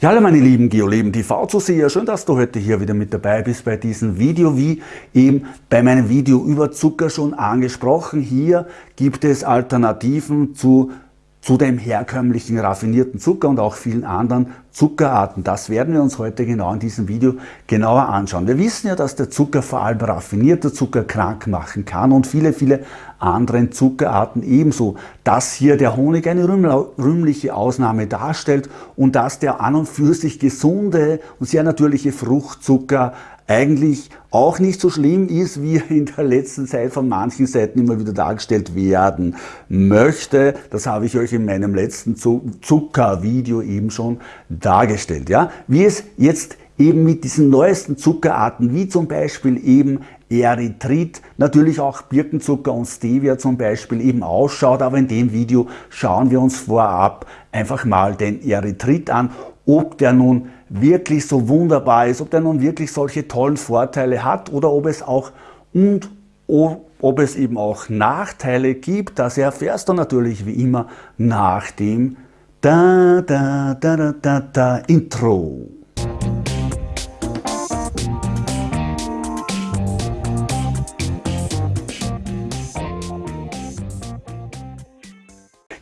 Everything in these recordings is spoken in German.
Ja, hallo meine lieben Geoleben TV-Zuseher, schön, dass du heute hier wieder mit dabei bist bei diesem Video. Wie eben bei meinem Video über Zucker schon angesprochen, hier gibt es Alternativen zu zu dem herkömmlichen raffinierten Zucker und auch vielen anderen Zuckerarten. Das werden wir uns heute genau in diesem Video genauer anschauen. Wir wissen ja, dass der Zucker vor allem raffinierter Zucker krank machen kann und viele, viele anderen Zuckerarten ebenso. Dass hier der Honig eine rühmliche Ausnahme darstellt und dass der an und für sich gesunde und sehr natürliche Fruchtzucker eigentlich auch nicht so schlimm ist, wie in der letzten Zeit von manchen Seiten immer wieder dargestellt werden möchte. Das habe ich euch in meinem letzten Zuckervideo eben schon dargestellt. Ja? Wie es jetzt eben mit diesen neuesten Zuckerarten, wie zum Beispiel eben Erythrit, natürlich auch Birkenzucker und Stevia zum Beispiel eben ausschaut, aber in dem Video schauen wir uns vorab einfach mal den Erythrit an, ob der nun wirklich so wunderbar ist, ob der nun wirklich solche tollen Vorteile hat oder ob es auch und ob es eben auch Nachteile gibt, das erfährst du natürlich wie immer nach dem da da da da da, da Intro.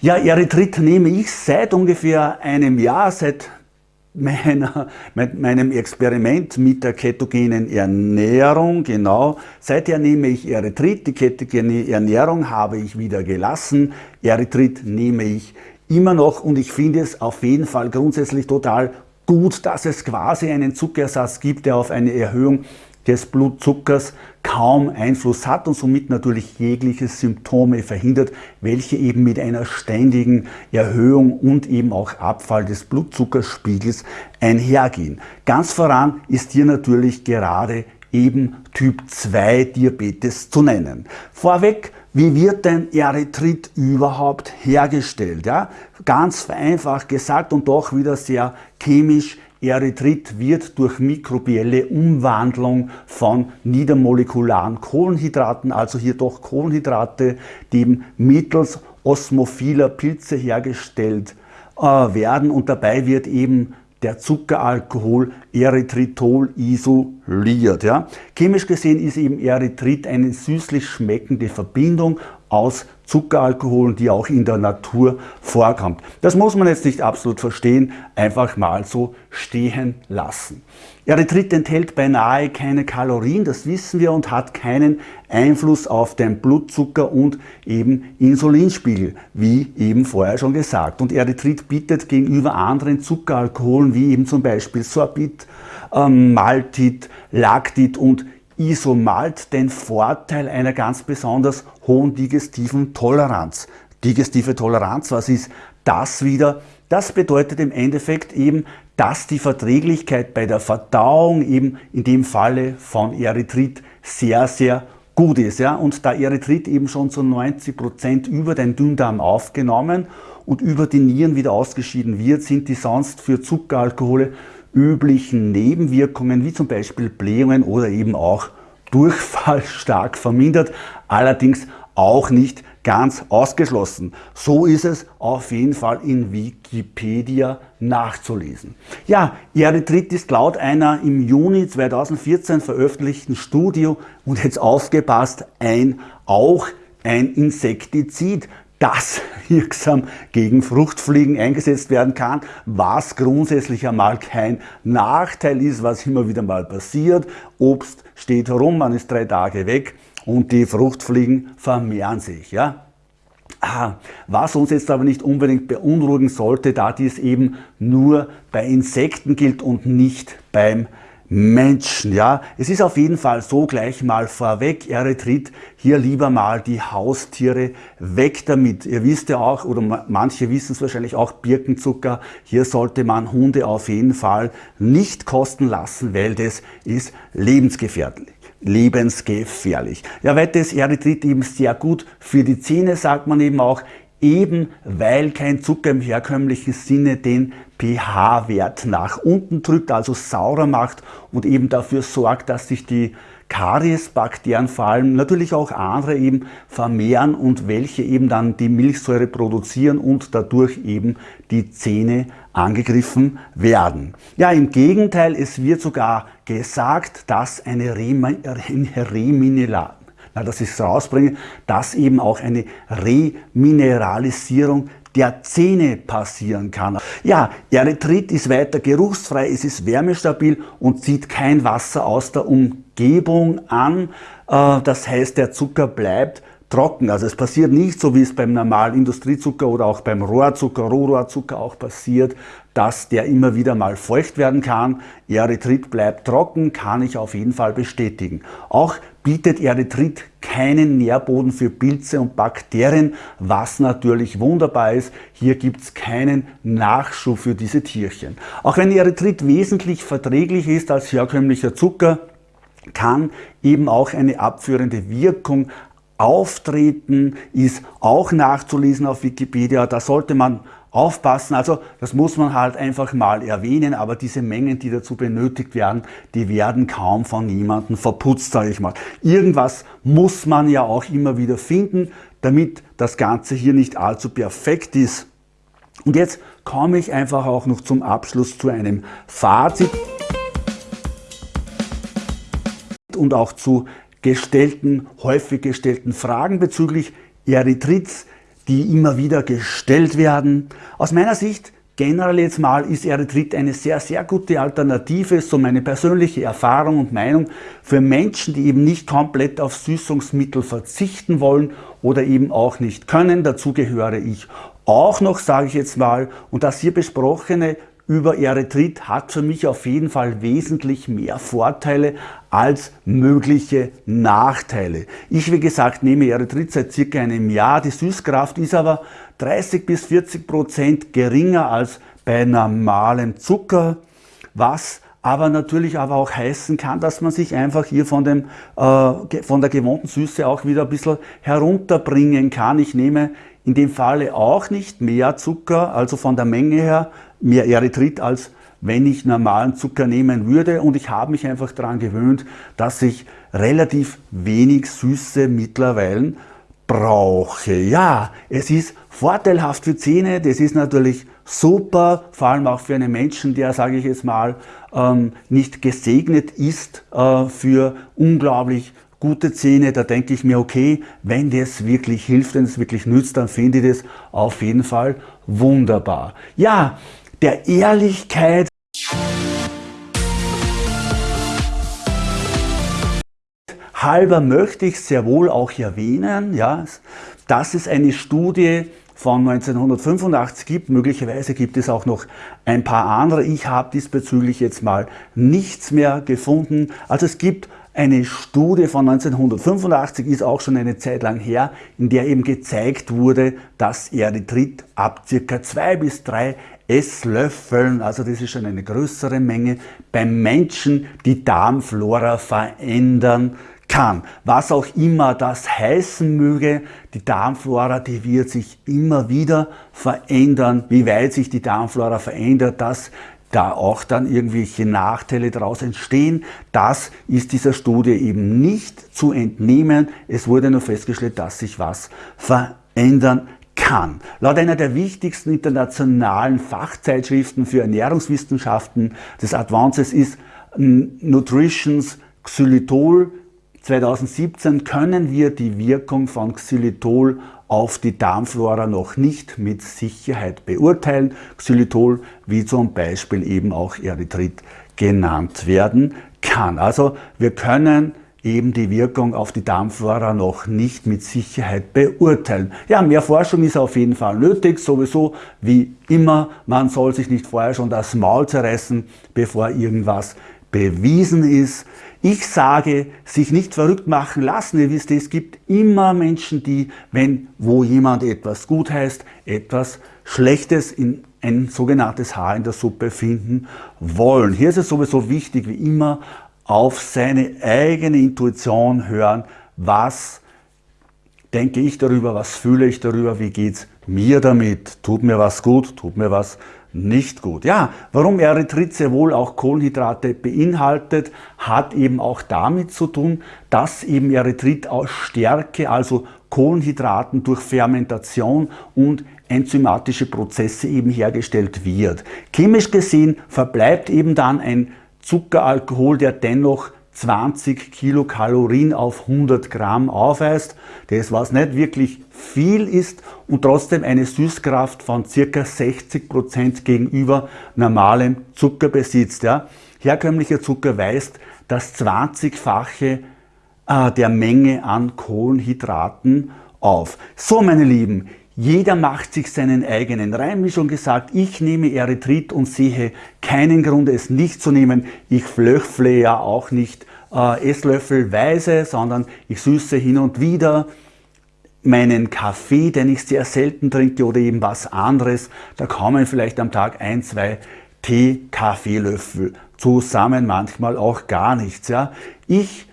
Ja, Erythrit nehme ich seit ungefähr einem Jahr, seit meiner, meinem Experiment mit der ketogenen Ernährung, genau. Seither nehme ich Erythrit, die ketogene Ernährung habe ich wieder gelassen. Erythrit nehme ich immer noch und ich finde es auf jeden Fall grundsätzlich total gut, dass es quasi einen Zuckerersatz gibt, der auf eine Erhöhung des Blutzuckers kaum Einfluss hat und somit natürlich jegliche Symptome verhindert, welche eben mit einer ständigen Erhöhung und eben auch Abfall des Blutzuckerspiegels einhergehen. Ganz voran ist hier natürlich gerade eben Typ 2 Diabetes zu nennen. Vorweg, wie wird denn Erythrit überhaupt hergestellt? Ja? Ganz vereinfacht gesagt und doch wieder sehr chemisch Erythrit wird durch mikrobielle Umwandlung von niedermolekularen Kohlenhydraten, also hier doch Kohlenhydrate, die eben mittels osmophiler Pilze hergestellt äh, werden und dabei wird eben der Zuckeralkohol Erythritol isoliert. Ja. Chemisch gesehen ist eben Erythrit eine süßlich schmeckende Verbindung aus Zuckeralkoholen, die auch in der Natur vorkommt. Das muss man jetzt nicht absolut verstehen, einfach mal so stehen lassen. Erythrit enthält beinahe keine Kalorien, das wissen wir, und hat keinen Einfluss auf den Blutzucker und eben Insulinspiegel, wie eben vorher schon gesagt. Und Erythrit bietet gegenüber anderen Zuckeralkoholen, wie eben zum Beispiel Sorbit, ähm, Maltit, Lactit und Isomalt den Vorteil einer ganz besonders hohen digestiven Toleranz. Digestive Toleranz, was ist das wieder? Das bedeutet im Endeffekt eben, dass die Verträglichkeit bei der Verdauung eben in dem Falle von Erythrit sehr, sehr gut ist. Ja? Und da Erythrit eben schon zu 90 Prozent über den Dünndarm aufgenommen und über die Nieren wieder ausgeschieden wird, sind die sonst für Zuckeralkohole üblichen Nebenwirkungen, wie zum Beispiel Blähungen oder eben auch Durchfall stark vermindert, allerdings auch nicht ganz ausgeschlossen. So ist es auf jeden Fall in Wikipedia nachzulesen. Ja, Erythrit ist laut einer im Juni 2014 veröffentlichten Studie und jetzt aufgepasst, ein auch ein Insektizid, das wirksam gegen Fruchtfliegen eingesetzt werden kann, was grundsätzlich einmal kein Nachteil ist, was immer wieder mal passiert. Obst steht herum, man ist drei Tage weg und die Fruchtfliegen vermehren sich. Ja? Ah, was uns jetzt aber nicht unbedingt beunruhigen sollte, da dies eben nur bei Insekten gilt und nicht beim Menschen. Ja, es ist auf jeden Fall so gleich mal vorweg, Erythrit, hier lieber mal die Haustiere weg damit. Ihr wisst ja auch, oder manche wissen es wahrscheinlich auch, Birkenzucker, hier sollte man Hunde auf jeden Fall nicht kosten lassen, weil das ist lebensgefährlich lebensgefährlich. Ja, weiter ist Erythrit eben sehr gut für die Zähne, sagt man eben auch. Eben weil kein Zucker im herkömmlichen Sinne den pH-Wert nach unten drückt, also saurer macht und eben dafür sorgt, dass sich die Kariesbakterien vor allem, natürlich auch andere eben vermehren und welche eben dann die Milchsäure produzieren und dadurch eben die Zähne angegriffen werden. Ja, im Gegenteil, es wird sogar gesagt, dass eine Remineral na, dass ich es rausbringe, dass eben auch eine Remineralisierung der Zähne passieren kann. Ja, Erythrit ist weiter geruchsfrei, es ist wärmestabil und zieht kein Wasser aus der Umgebung an. Äh, das heißt, der Zucker bleibt trocken. Also es passiert nicht so, wie es beim normalen Industriezucker oder auch beim Rohrzucker, Rohrohrzucker auch passiert, dass der immer wieder mal feucht werden kann. Erythrit bleibt trocken, kann ich auf jeden Fall bestätigen. Auch bietet Erythrit keinen Nährboden für Pilze und Bakterien, was natürlich wunderbar ist. Hier gibt es keinen Nachschub für diese Tierchen. Auch wenn Erythrit wesentlich verträglich ist als herkömmlicher Zucker, kann eben auch eine abführende Wirkung auftreten, ist auch nachzulesen auf Wikipedia. Da sollte man aufpassen. Also das muss man halt einfach mal erwähnen, aber diese Mengen, die dazu benötigt werden, die werden kaum von jemandem verputzt, sage ich mal. Irgendwas muss man ja auch immer wieder finden, damit das Ganze hier nicht allzu perfekt ist. Und jetzt komme ich einfach auch noch zum Abschluss zu einem Fazit und auch zu gestellten, häufig gestellten Fragen bezüglich Erythrits, die immer wieder gestellt werden. Aus meiner Sicht generell jetzt mal ist Erythrit eine sehr, sehr gute Alternative, so meine persönliche Erfahrung und Meinung für Menschen, die eben nicht komplett auf Süßungsmittel verzichten wollen oder eben auch nicht können. Dazu gehöre ich auch noch, sage ich jetzt mal, und das hier besprochene über Erythrit hat für mich auf jeden Fall wesentlich mehr Vorteile als mögliche Nachteile. Ich, wie gesagt, nehme Erythrit seit circa einem Jahr. Die Süßkraft ist aber 30 bis 40 Prozent geringer als bei normalem Zucker, was aber natürlich aber auch heißen kann, dass man sich einfach hier von, dem, äh, von der gewohnten Süße auch wieder ein bisschen herunterbringen kann. Ich nehme in dem Falle auch nicht mehr Zucker, also von der Menge her mehr Erythrit, als wenn ich normalen Zucker nehmen würde. Und ich habe mich einfach daran gewöhnt, dass ich relativ wenig Süße mittlerweile brauche. Ja, es ist vorteilhaft für Zähne, das ist natürlich super, vor allem auch für einen Menschen, der, sage ich jetzt mal, ähm, nicht gesegnet ist äh, für unglaublich gute Zähne, da denke ich mir, okay, wenn das wirklich hilft, wenn es wirklich nützt, dann finde ich das auf jeden Fall wunderbar. Ja, der Ehrlichkeit halber möchte ich sehr wohl auch erwähnen, ja, dass es eine Studie von 1985 gibt. Möglicherweise gibt es auch noch ein paar andere. Ich habe diesbezüglich jetzt mal nichts mehr gefunden. Also es gibt eine Studie von 1985, ist auch schon eine Zeit lang her, in der eben gezeigt wurde, dass Erythrit ab circa zwei bis drei Esslöffeln, also das ist schon eine größere Menge, beim Menschen die Darmflora verändern kann. Was auch immer das heißen möge, die Darmflora, die wird sich immer wieder verändern. Wie weit sich die Darmflora verändert, das da auch dann irgendwelche Nachteile daraus entstehen. Das ist dieser Studie eben nicht zu entnehmen. Es wurde nur festgestellt, dass sich was verändern kann. Laut einer der wichtigsten internationalen Fachzeitschriften für Ernährungswissenschaften des Advances ist Nutritions Xylitol 2017 können wir die Wirkung von Xylitol auf die Darmflora noch nicht mit Sicherheit beurteilen. Xylitol, wie zum Beispiel eben auch Erythrit genannt werden kann. Also wir können eben die Wirkung auf die Darmflora noch nicht mit Sicherheit beurteilen. Ja, mehr Forschung ist auf jeden Fall nötig, sowieso wie immer. Man soll sich nicht vorher schon das Maul zerreißen, bevor irgendwas bewiesen ist. Ich sage, sich nicht verrückt machen lassen. Ihr wisst, es gibt immer Menschen, die, wenn wo jemand etwas gut heißt, etwas Schlechtes in ein sogenanntes Haar in der Suppe finden wollen. Hier ist es sowieso wichtig, wie immer, auf seine eigene Intuition hören, was denke ich darüber, was fühle ich darüber, wie geht es mir damit, tut mir was gut, tut mir was nicht gut. Ja, warum Erythrit sehr wohl auch Kohlenhydrate beinhaltet, hat eben auch damit zu tun, dass eben Erythrit aus Stärke, also Kohlenhydraten durch Fermentation und enzymatische Prozesse eben hergestellt wird. Chemisch gesehen verbleibt eben dann ein Zuckeralkohol, der dennoch 20 Kilokalorien auf 100 Gramm aufweist. Das was nicht wirklich viel ist und trotzdem eine Süßkraft von ca. 60 Prozent gegenüber normalem Zucker besitzt. Ja. Herkömmlicher Zucker weist das 20-fache äh, der Menge an Kohlenhydraten auf. So meine Lieben, jeder macht sich seinen eigenen Reim, wie schon gesagt. Ich nehme Erythrit und sehe keinen Grund, es nicht zu nehmen. Ich flöchfle ja auch nicht äh, Esslöffelweise, sondern ich süße hin und wieder meinen Kaffee, den ich sehr selten trinke oder eben was anderes. Da kommen vielleicht am Tag ein, zwei Tee-Kaffeelöffel zusammen, manchmal auch gar nichts. Ja. Ich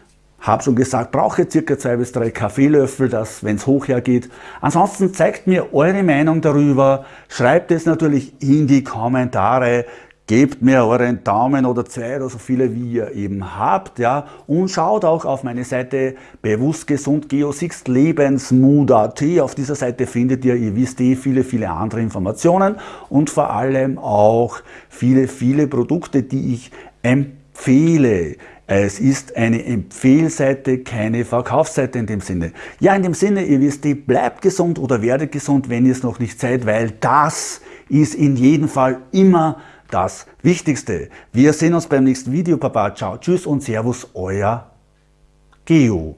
habe schon gesagt, brauche circa zwei bis drei Kaffeelöffel, das, wenn es hoch hergeht. Ansonsten zeigt mir eure Meinung darüber, schreibt es natürlich in die Kommentare, gebt mir euren Daumen oder zwei oder so viele, wie ihr eben habt, ja, und schaut auch auf meine Seite bewusst gesund Geo6 Lebensmut.at. Auf dieser Seite findet ihr, ihr wisst eh, viele, viele andere Informationen und vor allem auch viele, viele Produkte, die ich empfehle. Es ist eine Empfehlseite, keine Verkaufsseite in dem Sinne. Ja, in dem Sinne, ihr wisst, bleibt gesund oder werdet gesund, wenn ihr es noch nicht seid, weil das ist in jedem Fall immer das Wichtigste. Wir sehen uns beim nächsten Video. Papa, ciao, tschüss und servus, euer Geo.